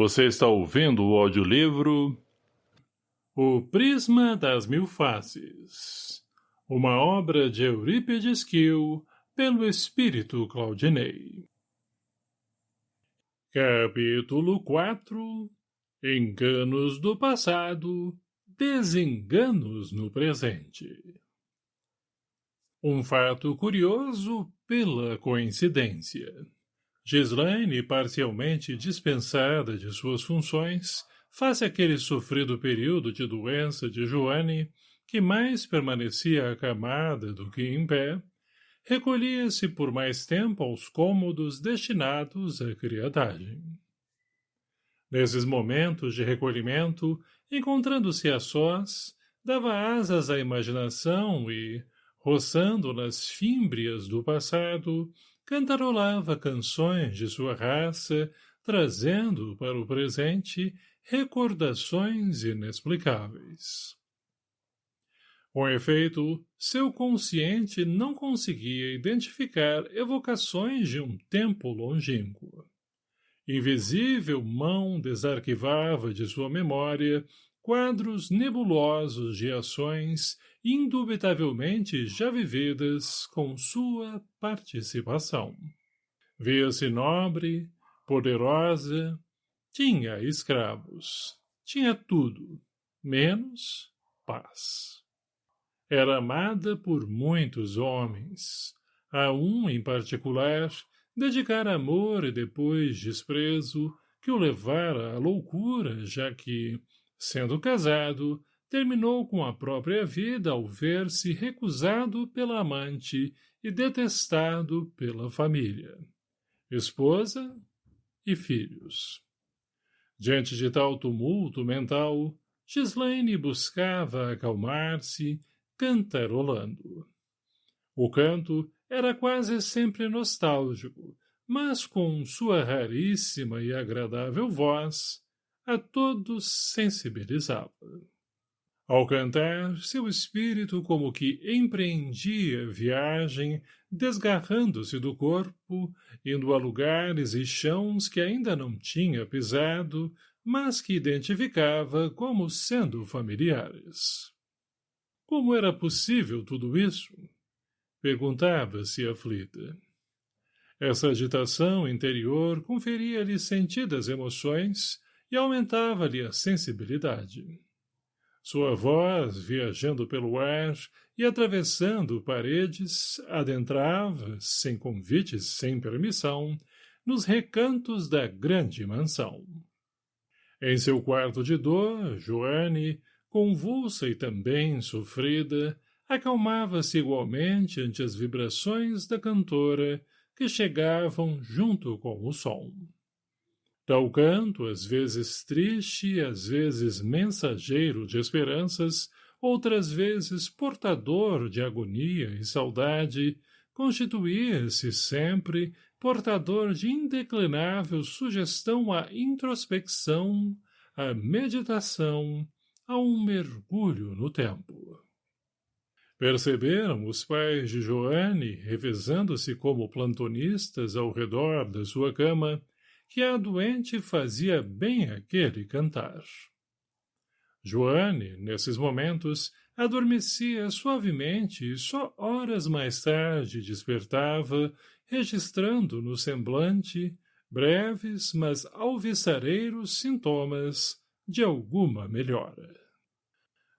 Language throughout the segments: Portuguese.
Você está ouvindo o audiolivro O Prisma das Mil Faces, uma obra de Eurípides Kiel, pelo Espírito Claudinei. Capítulo 4 Enganos do passado, desenganos no presente. Um fato curioso pela coincidência. Gislaine, parcialmente dispensada de suas funções, face aquele sofrido período de doença de Joane, que mais permanecia acamada do que em pé, recolhia-se por mais tempo aos cômodos destinados à criadagem. Nesses momentos de recolhimento, encontrando-se a sós, dava asas à imaginação e, roçando nas fímbrias do passado, cantarolava canções de sua raça, trazendo para o presente recordações inexplicáveis. Com efeito, seu consciente não conseguia identificar evocações de um tempo longínquo. Invisível mão desarquivava de sua memória quadros nebulosos de ações indubitavelmente já vividas com sua participação. Via-se nobre, poderosa, tinha escravos, tinha tudo, menos paz. Era amada por muitos homens, a um, em particular, dedicar amor e depois desprezo que o levara à loucura, já que, sendo casado, terminou com a própria vida ao ver-se recusado pela amante e detestado pela família, esposa e filhos. Diante de tal tumulto mental, Gislaine buscava acalmar-se, cantarolando. O canto era quase sempre nostálgico, mas com sua raríssima e agradável voz, a todos sensibilizava. Ao cantar, seu espírito como que empreendia viagem, desgarrando-se do corpo, indo a lugares e chãos que ainda não tinha pisado, mas que identificava como sendo familiares. Como era possível tudo isso? Perguntava-se aflita. Essa agitação interior conferia-lhe sentidas emoções e aumentava-lhe a sensibilidade. Sua voz, viajando pelo ar e atravessando paredes, adentrava, sem convites, sem permissão, nos recantos da grande mansão. Em seu quarto de dor, Joane, convulsa e também sofrida, acalmava-se igualmente ante as vibrações da cantora que chegavam junto com o som. Tal canto, às vezes triste, às vezes mensageiro de esperanças, outras vezes portador de agonia e saudade, constituía-se sempre portador de indeclinável sugestão à introspecção, à meditação, a um mergulho no tempo. Perceberam os pais de Joane, revezando-se como plantonistas ao redor da sua cama, que a doente fazia bem aquele cantar. Joane, nesses momentos, adormecia suavemente e só horas mais tarde despertava, registrando no semblante breves, mas alvissareiros sintomas de alguma melhora.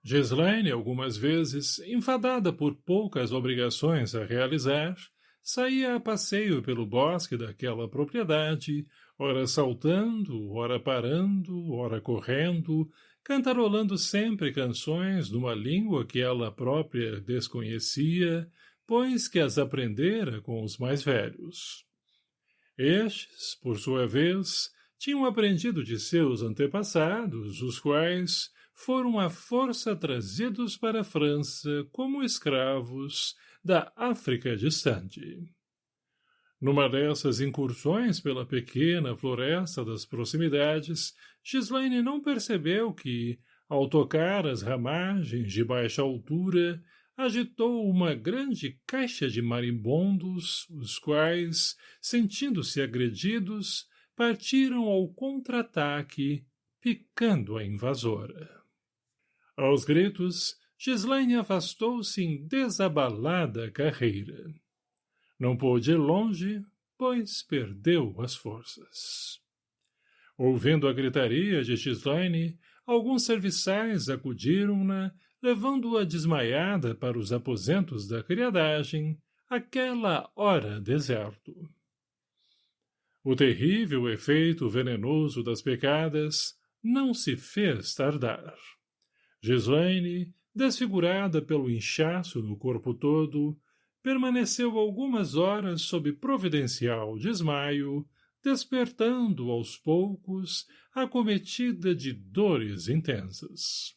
Gislaine, algumas vezes, enfadada por poucas obrigações a realizar, saía a passeio pelo bosque daquela propriedade, ora saltando, ora parando, ora correndo, cantarolando sempre canções numa língua que ela própria desconhecia, pois que as aprendera com os mais velhos. Estes, por sua vez, tinham aprendido de seus antepassados, os quais foram à força trazidos para a França como escravos da África distante. Numa dessas incursões pela pequena floresta das proximidades, Gislaine não percebeu que, ao tocar as ramagens de baixa altura, agitou uma grande caixa de marimbondos, os quais, sentindo-se agredidos, partiram ao contra-ataque, picando a invasora. Aos gritos, Gislaine afastou-se em desabalada carreira. Não pôde ir longe, pois perdeu as forças. Ouvindo a gritaria de Gislaine, alguns serviçais acudiram-na, levando-a desmaiada para os aposentos da criadagem, aquela hora deserto. O terrível efeito venenoso das pecadas não se fez tardar. Gislaine, desfigurada pelo inchaço no corpo todo, permaneceu algumas horas sob providencial desmaio, despertando aos poucos, acometida de dores intensas.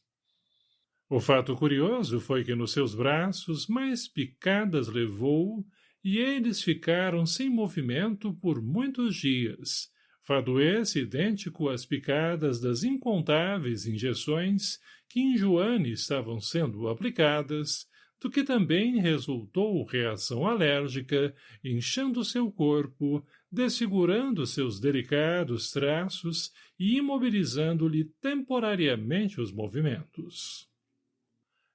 O fato curioso foi que nos seus braços mais picadas levou e eles ficaram sem movimento por muitos dias, fado esse idêntico às picadas das incontáveis injeções que em Joane estavam sendo aplicadas, do que também resultou reação alérgica, inchando seu corpo, desfigurando seus delicados traços e imobilizando-lhe temporariamente os movimentos.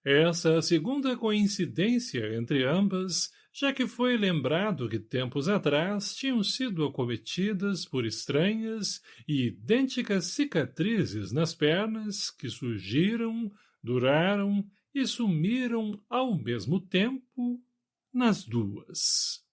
Essa a segunda coincidência entre ambas, já que foi lembrado que tempos atrás tinham sido acometidas por estranhas e idênticas cicatrizes nas pernas que surgiram, duraram e sumiram ao mesmo tempo nas duas.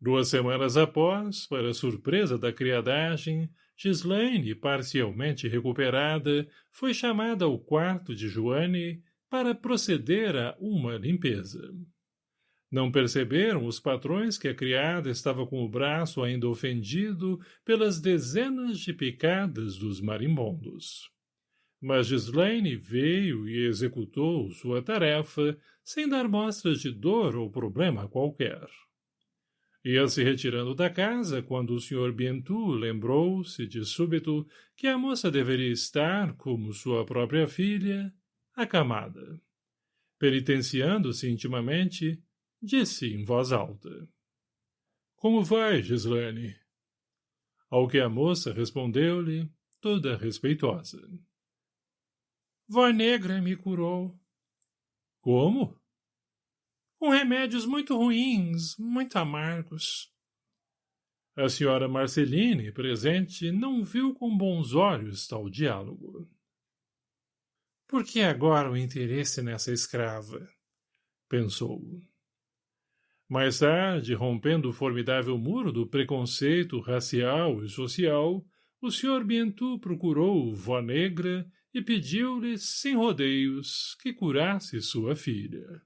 Duas semanas após, para surpresa da criadagem, Gislaine, parcialmente recuperada, foi chamada ao quarto de Joane para proceder a uma limpeza. Não perceberam os patrões que a criada estava com o braço ainda ofendido pelas dezenas de picadas dos marimbondos. Mas Gislaine veio e executou sua tarefa sem dar mostras de dor ou problema qualquer. Ia se retirando da casa quando o Sr. Bientu lembrou-se de súbito que a moça deveria estar, como sua própria filha, acamada. Penitenciando-se intimamente, disse em voz alta. — Como vai, Gislane? Ao que a moça respondeu-lhe, toda respeitosa. — Vó negra me curou. — Como? Com remédios muito ruins, muito amargos. A senhora Marceline, presente, não viu com bons olhos tal diálogo. Por que agora o interesse nessa escrava? Pensou. Mais tarde, rompendo o formidável muro do preconceito racial e social, o Sr. Bientu procurou Vó Negra e pediu-lhe, sem rodeios, que curasse sua filha.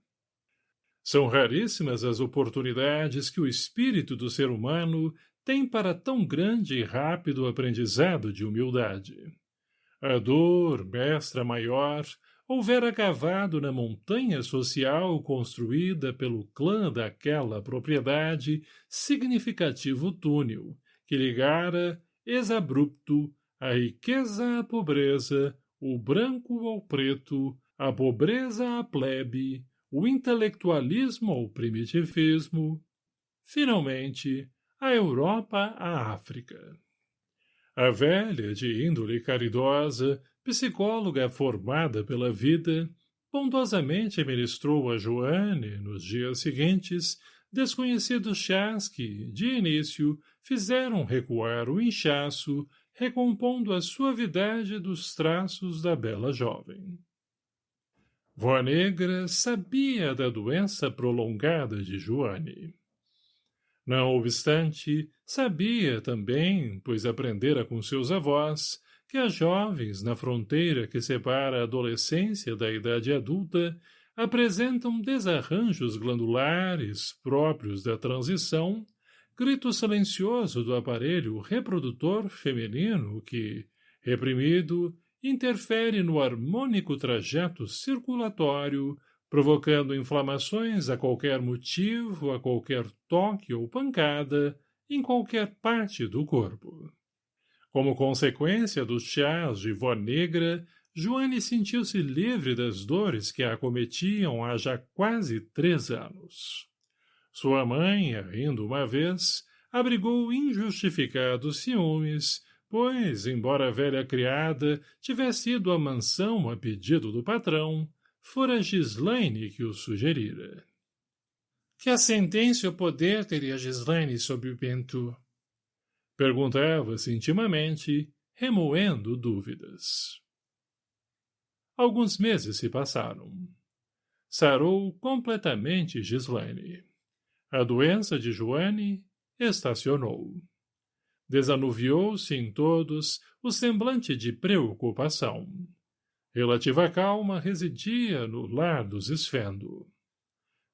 São raríssimas as oportunidades que o espírito do ser humano tem para tão grande e rápido aprendizado de humildade. A dor, mestra maior, houvera cavado na montanha social construída pelo clã daquela propriedade significativo túnel, que ligara, exabrupto, a riqueza à pobreza, o branco ao preto, a pobreza à plebe, o intelectualismo ao primitivismo, finalmente, a Europa à África. A velha, de índole caridosa, psicóloga formada pela vida, bondosamente ministrou a Joane, nos dias seguintes, desconhecidos chás que, de início, fizeram recuar o inchaço, recompondo a suavidade dos traços da bela jovem. Vó Negra sabia da doença prolongada de Joane. Não obstante, sabia também, pois aprendera com seus avós, que as jovens, na fronteira que separa a adolescência da idade adulta, apresentam desarranjos glandulares próprios da transição, grito silencioso do aparelho reprodutor feminino que, reprimido, interfere no harmônico trajeto circulatório, provocando inflamações a qualquer motivo, a qualquer toque ou pancada, em qualquer parte do corpo. Como consequência dos chás de vó negra, Joane sentiu-se livre das dores que a acometiam há já quase três anos. Sua mãe, rindo uma vez, abrigou injustificados ciúmes, pois, embora a velha criada tivesse ido à mansão a pedido do patrão, fora Gislaine que o sugerira. Que ascendência ou poder teria Gislaine sobre o Bento? Perguntava-se intimamente, remoendo dúvidas. Alguns meses se passaram. Sarou completamente Gislaine. A doença de Joane estacionou. Desanuviou-se em todos o semblante de preocupação. Relativa calma residia no lar dos Esfendo.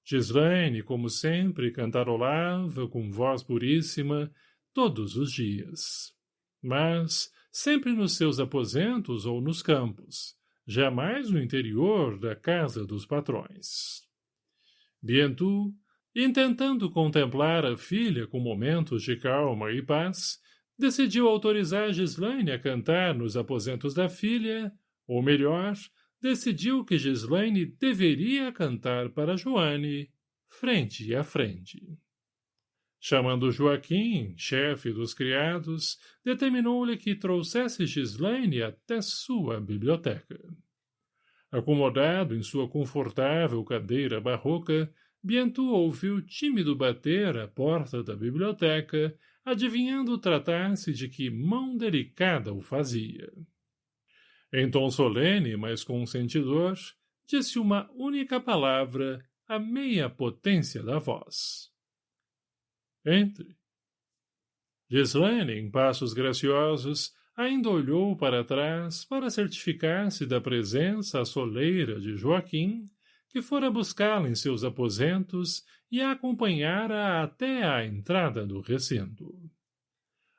Gislaine, como sempre, cantarolava com voz puríssima todos os dias. Mas, sempre nos seus aposentos ou nos campos, jamais no interior da casa dos patrões. Bientu, intentando contemplar a filha com momentos de calma e paz, decidiu autorizar Gislaine a cantar nos aposentos da filha, ou melhor, decidiu que Gislaine deveria cantar para Joane, frente a frente. Chamando Joaquim, chefe dos criados, determinou-lhe que trouxesse Gislaine até sua biblioteca. Acomodado em sua confortável cadeira barroca, Bientu ouviu tímido bater à porta da biblioteca, adivinhando tratar-se de que mão delicada o fazia. Em tom solene, mas consentidor, disse uma única palavra, a meia potência da voz. Entre. Gislaine, em passos graciosos, ainda olhou para trás para certificar-se da presença soleira de Joaquim, que fora buscá-la em seus aposentos e a acompanhara até à entrada do recinto.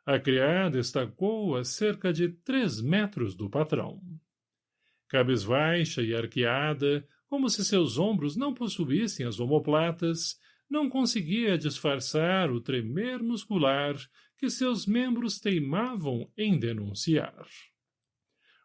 A criada estacou a cerca de três metros do patrão. Cabisbaixa e arqueada, como se seus ombros não possuíssem as omoplatas, não conseguia disfarçar o tremer muscular que seus membros teimavam em denunciar.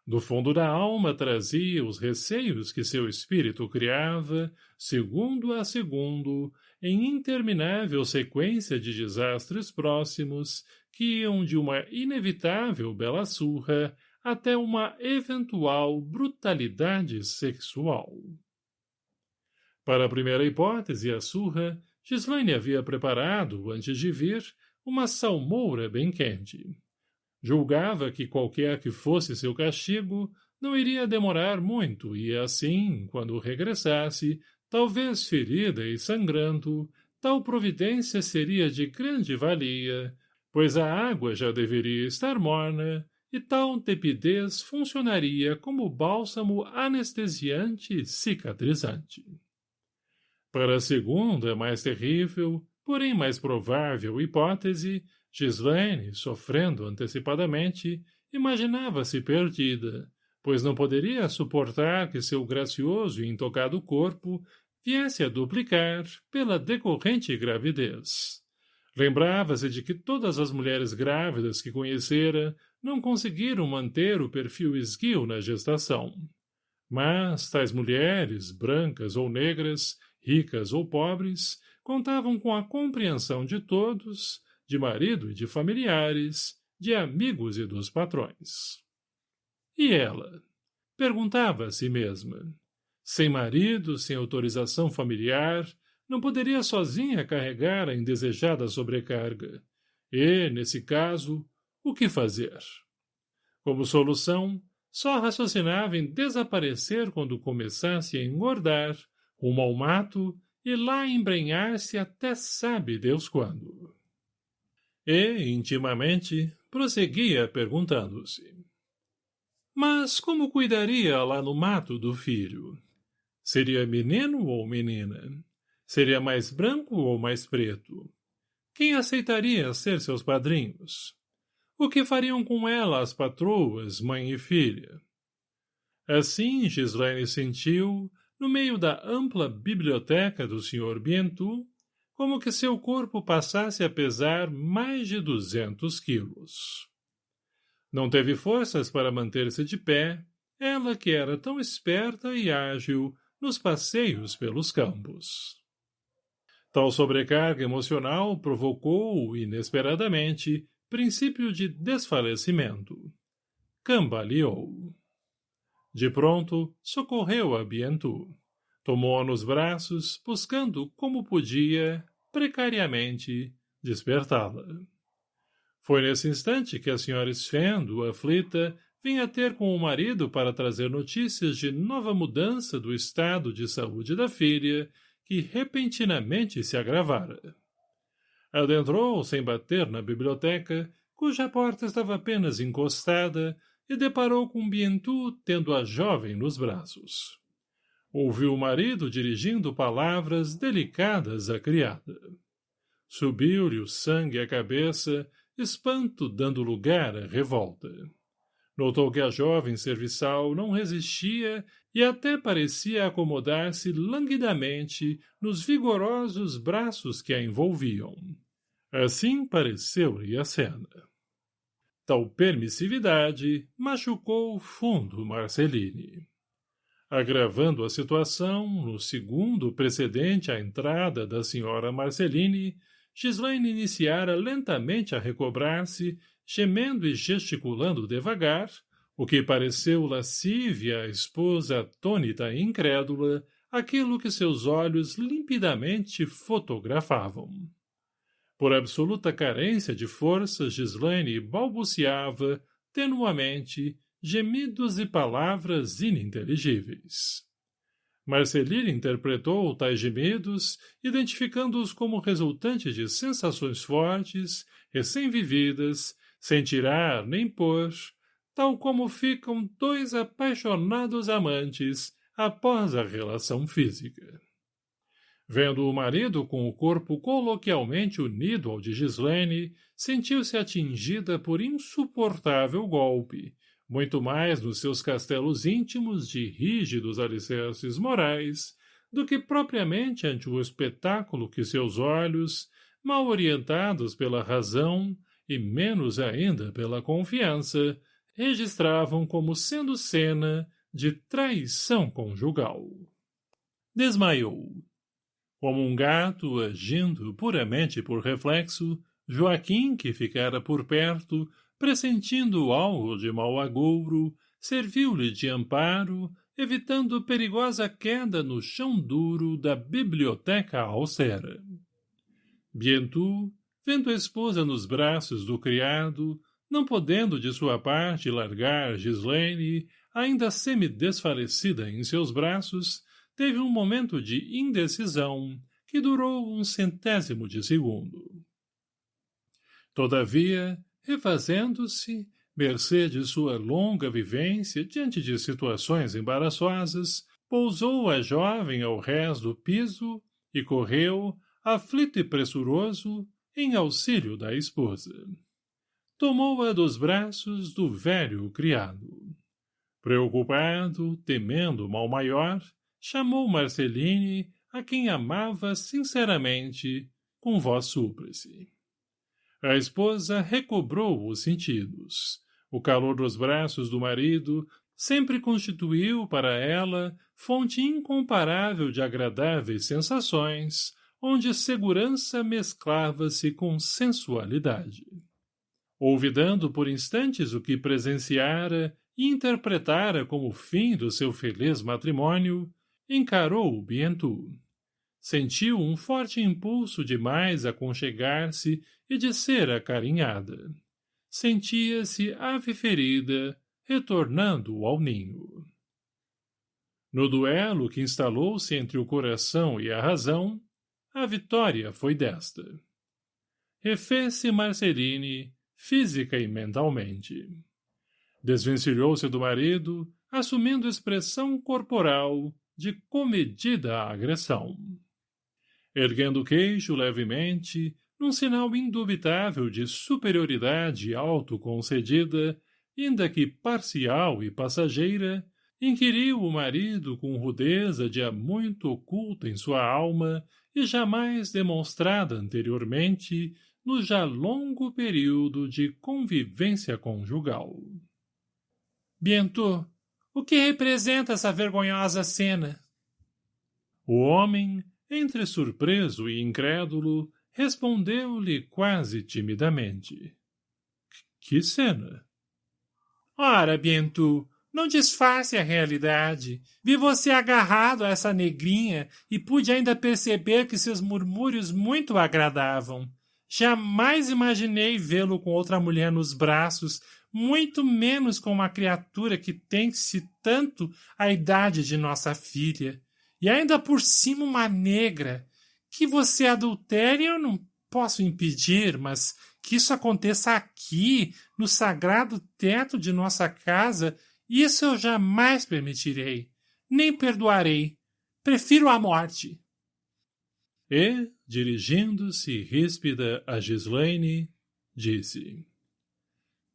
Do fundo da alma trazia os receios que seu espírito criava, segundo a segundo, em interminável sequência de desastres próximos que iam de uma inevitável bela surra até uma eventual brutalidade sexual. Para a primeira hipótese, a surra, Gislaine havia preparado, antes de vir, uma salmoura bem quente. Julgava que qualquer que fosse seu castigo, não iria demorar muito e assim, quando regressasse, talvez ferida e sangrando, tal providência seria de grande valia, pois a água já deveria estar morna e tal tepidez funcionaria como bálsamo anestesiante cicatrizante. Para a segunda, mais terrível, porém mais provável hipótese, Gislaine, sofrendo antecipadamente, imaginava-se perdida, pois não poderia suportar que seu gracioso e intocado corpo viesse a duplicar pela decorrente gravidez. Lembrava-se de que todas as mulheres grávidas que conhecera não conseguiram manter o perfil esguio na gestação. Mas tais mulheres, brancas ou negras, ricas ou pobres, contavam com a compreensão de todos, de marido e de familiares, de amigos e dos patrões. E ela? Perguntava a si mesma. Sem marido, sem autorização familiar, não poderia sozinha carregar a indesejada sobrecarga. E, nesse caso, o que fazer? Como solução, só raciocinava em desaparecer quando começasse a engordar rumo ao mato e lá embrenhar-se até sabe Deus quando. E, intimamente, prosseguia perguntando-se. Mas como cuidaria lá no mato do filho? Seria menino ou menina? Seria mais branco ou mais preto? Quem aceitaria ser seus padrinhos? O que fariam com ela as patroas, mãe e filha? Assim, Gislaine sentiu, no meio da ampla biblioteca do Sr. Bientu, como que seu corpo passasse a pesar mais de duzentos quilos. Não teve forças para manter-se de pé, ela que era tão esperta e ágil nos passeios pelos campos. Tal sobrecarga emocional provocou, inesperadamente, princípio de desfalecimento. Cambaleou. De pronto, socorreu a Bientu. Tomou-a nos braços, buscando, como podia, precariamente, despertá-la. Foi nesse instante que a senhora Sfendo, aflita, vinha ter com o marido para trazer notícias de nova mudança do estado de saúde da filha, que repentinamente se agravara. Adentrou, sem bater, na biblioteca, cuja porta estava apenas encostada, e deparou com Bientu tendo a jovem nos braços. Ouviu o marido dirigindo palavras delicadas à criada. Subiu-lhe o sangue à cabeça, espanto dando lugar à revolta. Notou que a jovem serviçal não resistia e até parecia acomodar-se languidamente nos vigorosos braços que a envolviam. Assim pareceu-lhe a cena. Tal permissividade machucou fundo Marceline. Agravando a situação, no segundo precedente à entrada da senhora Marceline, Gislaine iniciara lentamente a recobrar-se, gemendo e gesticulando devagar, o que pareceu lascívia à esposa atônita e incrédula, aquilo que seus olhos limpidamente fotografavam. Por absoluta carência de forças, Gislaine balbuciava, tenuamente, gemidos e palavras ininteligíveis. Marcelina interpretou tais gemidos, identificando-os como resultantes de sensações fortes, recém-vividas, sem tirar nem pôr, tal como ficam dois apaixonados amantes após a relação física. Vendo o marido com o corpo coloquialmente unido ao de Gislene, sentiu-se atingida por insuportável golpe, muito mais nos seus castelos íntimos de rígidos alicerces morais, do que propriamente ante o espetáculo que seus olhos, mal orientados pela razão e menos ainda pela confiança, registravam como sendo cena de traição conjugal. Desmaiou. Como um gato agindo puramente por reflexo, Joaquim, que ficara por perto, pressentindo algo de mau agouro, serviu-lhe de amparo, evitando perigosa queda no chão duro da biblioteca austera. Bientu, vendo a esposa nos braços do criado, não podendo de sua parte largar Gislaine, ainda semi-desfalecida em seus braços, teve um momento de indecisão que durou um centésimo de segundo. Todavia, refazendo-se, mercê de sua longa vivência diante de situações embaraçosas, pousou a jovem ao rés do piso e correu, aflito e pressuroso, em auxílio da esposa. Tomou-a dos braços do velho criado. Preocupado, temendo mal maior, chamou Marceline, a quem amava sinceramente, com voz súplice. A esposa recobrou os sentidos. O calor dos braços do marido sempre constituiu para ela fonte incomparável de agradáveis sensações, onde segurança mesclava-se com sensualidade. Olvidando por instantes o que presenciara e interpretara como fim do seu feliz matrimônio, encarou o Bientu sentiu um forte impulso de mais aconchegar-se e de ser acarinhada. Sentia-se ave ferida, retornando ao ninho. No duelo que instalou-se entre o coração e a razão, a vitória foi desta. Refez-se Marceline, física e mentalmente. Desvencilhou-se do marido, assumindo expressão corporal de comedida agressão erguendo o queixo levemente, num sinal indubitável de superioridade autoconcedida, ainda que parcial e passageira, inquiriu o marido com rudeza de há muito oculta em sua alma e jamais demonstrada anteriormente no já longo período de convivência conjugal. Bientôt, o que representa essa vergonhosa cena? O homem, entre surpreso e incrédulo, respondeu-lhe quase timidamente. — Que cena? — Ora, Bientu, não disfarce a realidade. Vi você agarrado a essa negrinha e pude ainda perceber que seus murmúrios muito agradavam. Jamais imaginei vê-lo com outra mulher nos braços, muito menos com uma criatura que tem-se tanto a idade de nossa filha. E ainda por cima uma negra. Que você adultere eu não posso impedir, mas que isso aconteça aqui, no sagrado teto de nossa casa, isso eu jamais permitirei, nem perdoarei. Prefiro a morte. E, dirigindo-se ríspida a Gislaine, disse...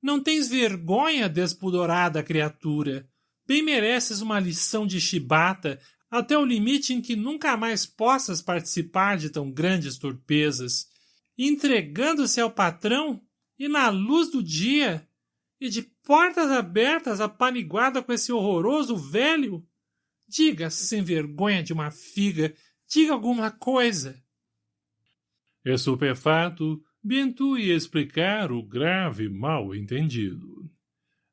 Não tens vergonha, despudorada criatura? Bem mereces uma lição de chibata até o limite em que nunca mais possas participar de tão grandes torpezas, entregando-se ao patrão e na luz do dia, e de portas abertas apaniguada com esse horroroso velho? Diga, sem vergonha de uma figa, diga alguma coisa. Estupefato, Bientu ia explicar o grave mal-entendido.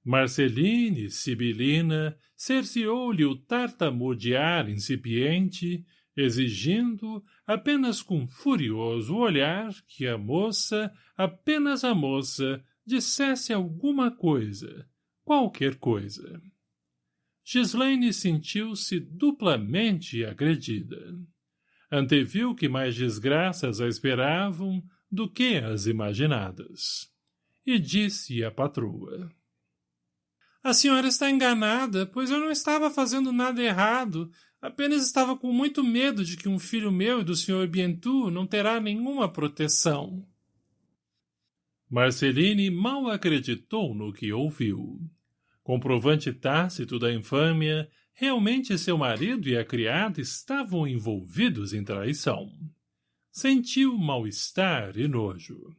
Marceline, sibilina, cerceou-lhe o tartamudear incipiente, exigindo, apenas com furioso olhar, que a moça, apenas a moça, dissesse alguma coisa, qualquer coisa. Gislaine sentiu-se duplamente agredida. Anteviu que mais desgraças a esperavam do que as imaginadas. E disse à patroa. A senhora está enganada, pois eu não estava fazendo nada errado, apenas estava com muito medo de que um filho meu e do senhor Bientu não terá nenhuma proteção. Marceline mal acreditou no que ouviu. Comprovante tácito da infâmia, realmente seu marido e a criada estavam envolvidos em traição. Sentiu mal-estar e nojo.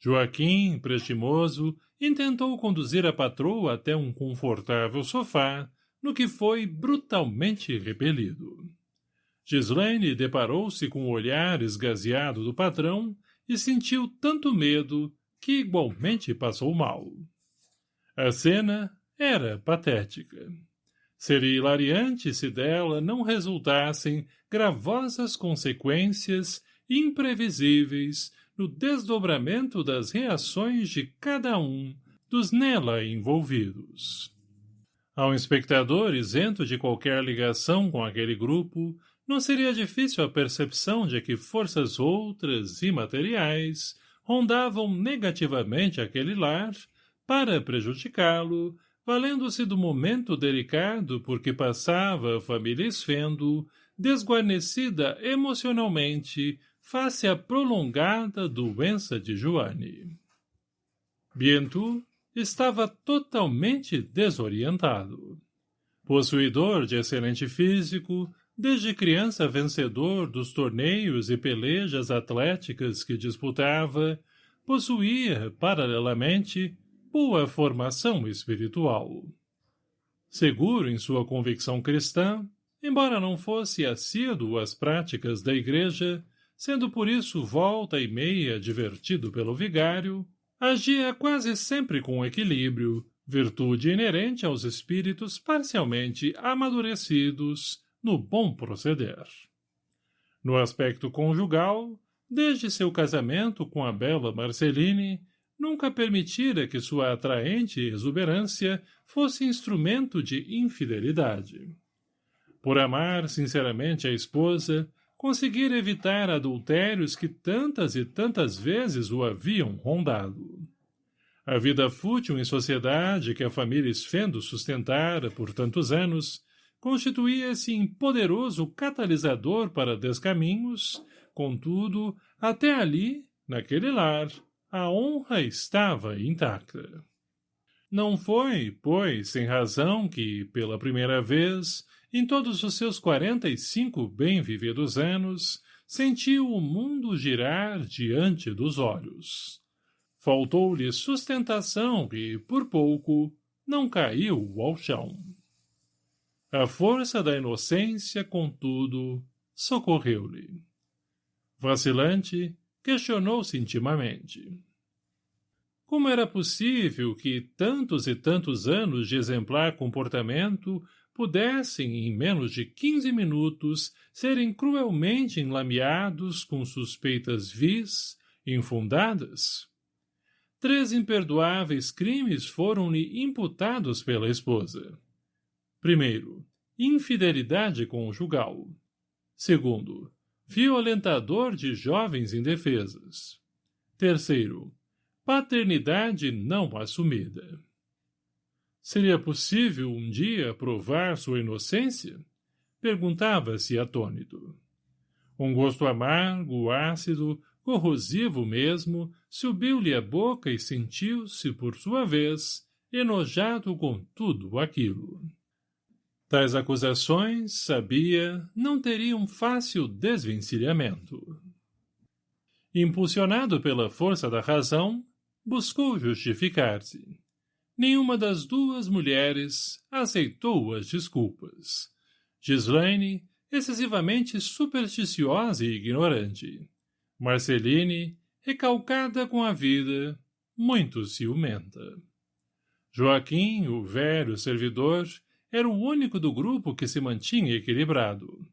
Joaquim, prestimoso, intentou conduzir a patroa até um confortável sofá, no que foi brutalmente repelido. Gislaine deparou-se com o olhar esgazeado do patrão e sentiu tanto medo que igualmente passou mal. A cena era patética. Seria hilariante se dela não resultassem gravosas consequências imprevisíveis no desdobramento das reações de cada um dos nela envolvidos. Ao espectador isento de qualquer ligação com aquele grupo, não seria difícil a percepção de que forças outras, imateriais, rondavam negativamente aquele lar para prejudicá-lo, valendo-se do momento delicado por que passava a família Esfendo, desguarnecida emocionalmente face à prolongada doença de Joane. Bientu estava totalmente desorientado. Possuidor de excelente físico, Desde criança vencedor dos torneios e pelejas atléticas que disputava, possuía, paralelamente, boa formação espiritual. Seguro em sua convicção cristã, embora não fosse assíduo às práticas da igreja, sendo por isso volta e meia divertido pelo vigário, agia quase sempre com equilíbrio, virtude inerente aos espíritos parcialmente amadurecidos, no bom proceder. No aspecto conjugal, desde seu casamento com a bela Marceline, nunca permitira que sua atraente exuberância fosse instrumento de infidelidade. Por amar sinceramente a esposa, conseguira evitar adultérios que tantas e tantas vezes o haviam rondado. A vida fútil em sociedade que a família Esfendo sustentara por tantos anos constituía-se em poderoso catalisador para descaminhos, contudo, até ali, naquele lar, a honra estava intacta. Não foi, pois, sem razão que, pela primeira vez, em todos os seus quarenta e cinco bem vividos anos, sentiu o mundo girar diante dos olhos. Faltou-lhe sustentação e, por pouco, não caiu ao chão. A força da inocência, contudo, socorreu-lhe. Vacilante, questionou-se intimamente. Como era possível que tantos e tantos anos de exemplar comportamento pudessem, em menos de quinze minutos, serem cruelmente enlameados com suspeitas vis, infundadas? Três imperdoáveis crimes foram-lhe imputados pela esposa. Primeiro, infidelidade conjugal. Segundo, violentador de jovens indefesas. Terceiro, paternidade não assumida. Seria possível um dia provar sua inocência? Perguntava-se atônito. Um gosto amargo, ácido, corrosivo mesmo, subiu-lhe a boca e sentiu-se, por sua vez, enojado com tudo aquilo. Tais acusações, sabia, não teriam fácil desvencilhamento. Impulsionado pela força da razão, buscou justificar-se. Nenhuma das duas mulheres aceitou as desculpas. Gislaine, excessivamente supersticiosa e ignorante. Marceline, recalcada com a vida, muito ciumenta. Joaquim, o velho servidor, era o único do grupo que se mantinha equilibrado.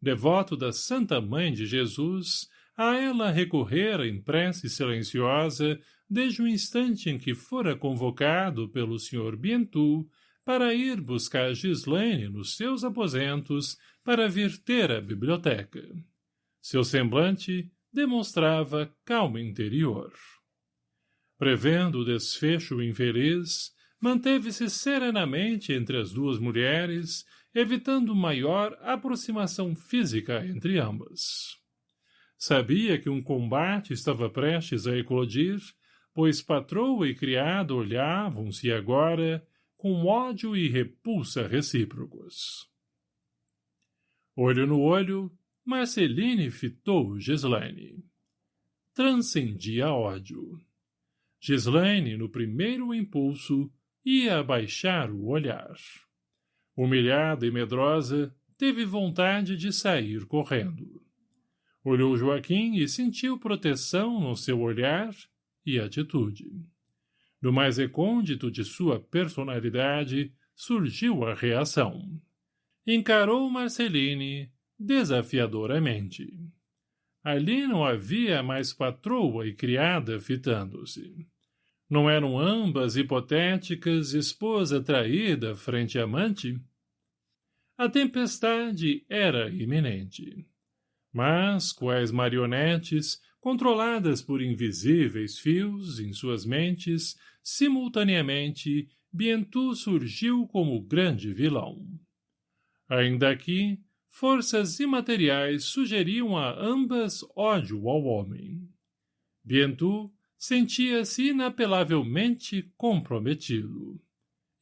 Devoto da Santa Mãe de Jesus, a ela recorrera em prece silenciosa desde o instante em que fora convocado pelo Sr. Bientu para ir buscar Gislaine nos seus aposentos para vir ter a biblioteca. Seu semblante demonstrava calma interior. Prevendo o desfecho infeliz, manteve-se serenamente entre as duas mulheres, evitando maior aproximação física entre ambas. Sabia que um combate estava prestes a eclodir, pois patroa e criado olhavam-se agora com ódio e repulsa recíprocos. Olho no olho, Marceline fitou Gislaine. Transcendia ódio. Gislaine, no primeiro impulso, ia abaixar o olhar. Humilhada e medrosa, teve vontade de sair correndo. Olhou Joaquim e sentiu proteção no seu olhar e atitude. Do mais recôndito de sua personalidade surgiu a reação. Encarou Marceline desafiadoramente. Ali não havia mais patroa e criada fitando-se. Não eram ambas hipotéticas esposa traída frente amante? A tempestade era iminente. Mas, quais marionetes, controladas por invisíveis fios em suas mentes, simultaneamente, Bientu surgiu como grande vilão. Ainda aqui, forças imateriais sugeriam a ambas ódio ao homem. Bientu sentia-se inapelavelmente comprometido.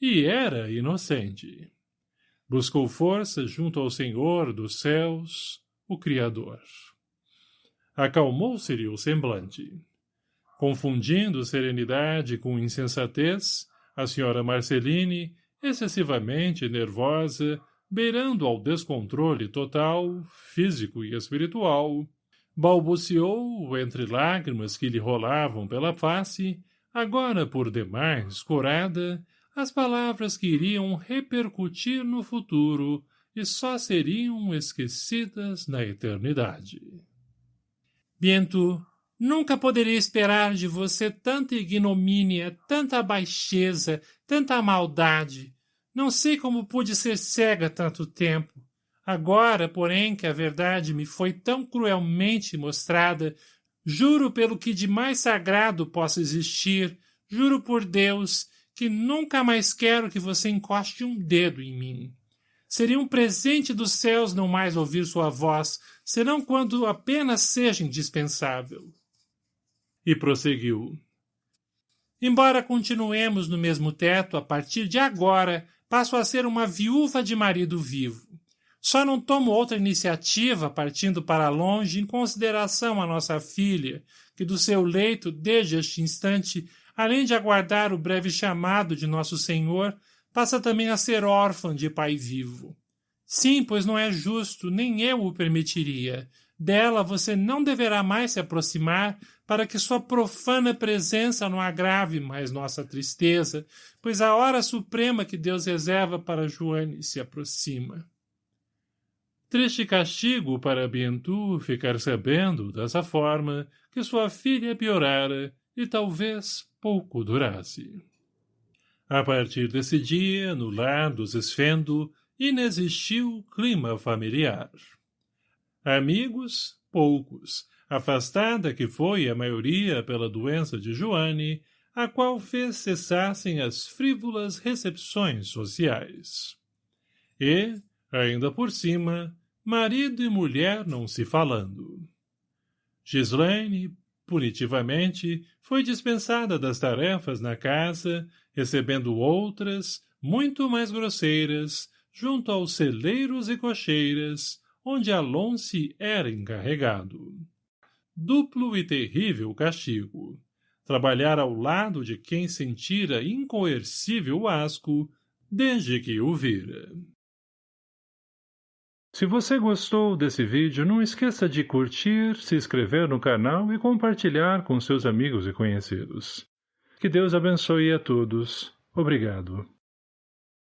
E era inocente. Buscou força junto ao Senhor dos céus, o Criador. Acalmou-se-lhe o semblante. Confundindo serenidade com insensatez, a senhora Marceline, excessivamente nervosa, beirando ao descontrole total, físico e espiritual, balbuciou, entre lágrimas que lhe rolavam pela face, agora por demais corada, as palavras que iriam repercutir no futuro e só seriam esquecidas na eternidade. Biento, nunca poderia esperar de você tanta ignomínia, tanta baixeza, tanta maldade. Não sei como pude ser cega tanto tempo. Agora, porém, que a verdade me foi tão cruelmente mostrada, juro pelo que de mais sagrado possa existir, juro por Deus, que nunca mais quero que você encoste um dedo em mim. Seria um presente dos céus não mais ouvir sua voz, senão quando apenas seja indispensável. E prosseguiu. Embora continuemos no mesmo teto, a partir de agora passo a ser uma viúva de marido vivo. Só não tomo outra iniciativa partindo para longe em consideração a nossa filha, que do seu leito, desde este instante, além de aguardar o breve chamado de nosso Senhor, passa também a ser órfã de pai vivo. Sim, pois não é justo, nem eu o permitiria. Dela você não deverá mais se aproximar, para que sua profana presença não agrave mais nossa tristeza, pois a hora suprema que Deus reserva para Joane se aproxima. Triste castigo para Bientu ficar sabendo, dessa forma, que sua filha piorara e talvez pouco durasse. A partir desse dia, no lar dos Esfendo, inexistiu clima familiar. Amigos, poucos, afastada que foi a maioria pela doença de Joane, a qual fez cessassem as frívolas recepções sociais. E, ainda por cima, marido e mulher não se falando. Gislaine, punitivamente, foi dispensada das tarefas na casa, recebendo outras, muito mais grosseiras, junto aos celeiros e cocheiras, onde Alonce era encarregado. Duplo e terrível castigo. Trabalhar ao lado de quem sentira incoercível asco desde que o vira. Se você gostou desse vídeo, não esqueça de curtir, se inscrever no canal e compartilhar com seus amigos e conhecidos. Que Deus abençoe a todos. Obrigado.